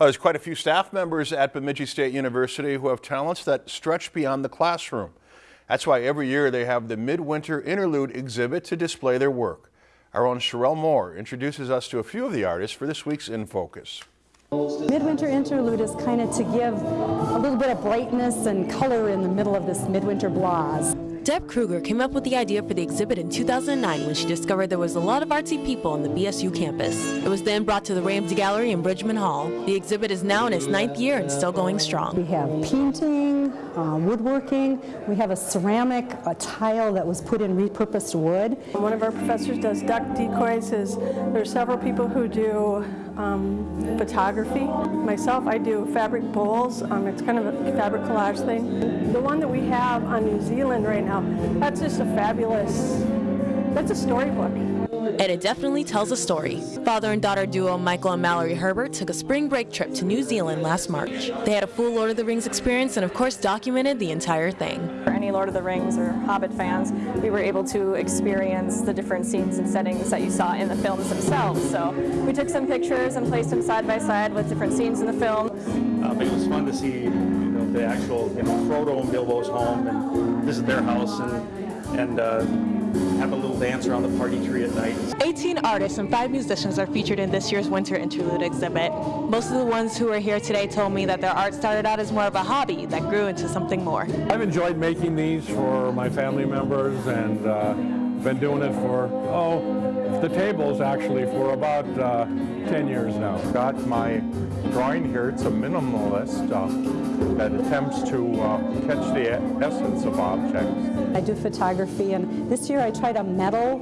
Uh, There's quite a few staff members at Bemidji State University who have talents that stretch beyond the classroom. That's why every year they have the Midwinter Interlude exhibit to display their work. Our own Sherelle Moore introduces us to a few of the artists for this week's In Focus. Midwinter Interlude is kind of to give a little bit of brightness and color in the middle of this midwinter blahs. Deb Kruger came up with the idea for the exhibit in 2009 when she discovered there was a lot of artsy people on the BSU campus. It was then brought to the Ramsey Gallery in Bridgman Hall. The exhibit is now in its ninth year and still going strong. We have painting, uh, woodworking, we have a ceramic, a tile that was put in repurposed wood. One of our professors does duck decoys. Is there's several people who do um, photography. Myself, I do fabric bowls. Um, it's kind of a fabric collage thing. The one that we have on New Zealand right now, that's just a fabulous. That's a storybook. And it definitely tells a story. Father and daughter duo Michael and Mallory Herbert took a spring break trip to New Zealand last March. They had a full Lord of the Rings experience and of course documented the entire thing. For any Lord of the Rings or Hobbit fans, we were able to experience the different scenes and settings that you saw in the films themselves. So we took some pictures and placed them side by side with different scenes in the film. Uh, but it was fun to see you know, the actual you know, Frodo and Bilbo's home and visit their house and, and uh, have a little dance around the party tree at night. 18 artists and 5 musicians are featured in this year's Winter Interlude exhibit. Most of the ones who are here today told me that their art started out as more of a hobby that grew into something more. I've enjoyed making these for my family members and uh, been doing it for, oh, the tables actually for about uh, 10 years now. Got my drawing here. It's a minimalist uh, that attempts to uh, catch the essence of objects. I do photography and this year I tried a metal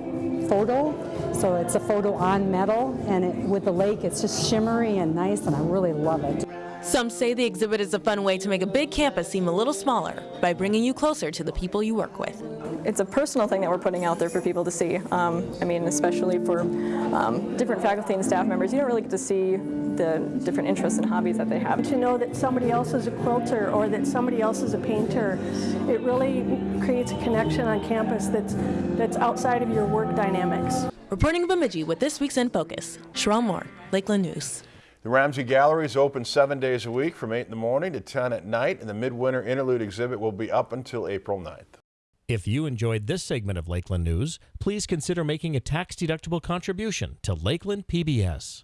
photo. So it's a photo on metal and it, with the lake it's just shimmery and nice and I really love it. Some say the exhibit is a fun way to make a big campus seem a little smaller by bringing you closer to the people you work with. It's a personal thing that we're putting out there for people to see. Um, I mean, especially for um, different faculty and staff members, you don't really get to see the different interests and hobbies that they have. To know that somebody else is a quilter or that somebody else is a painter, it really creates a connection on campus that's, that's outside of your work dynamics. Reporting in Bemidji with this week's In Focus, Sherelle Moore, Lakeland News. The Ramsey Gallery is open seven days a week from 8 in the morning to 10 at night, and the Midwinter Interlude exhibit will be up until April 9th. If you enjoyed this segment of Lakeland News, please consider making a tax-deductible contribution to Lakeland PBS.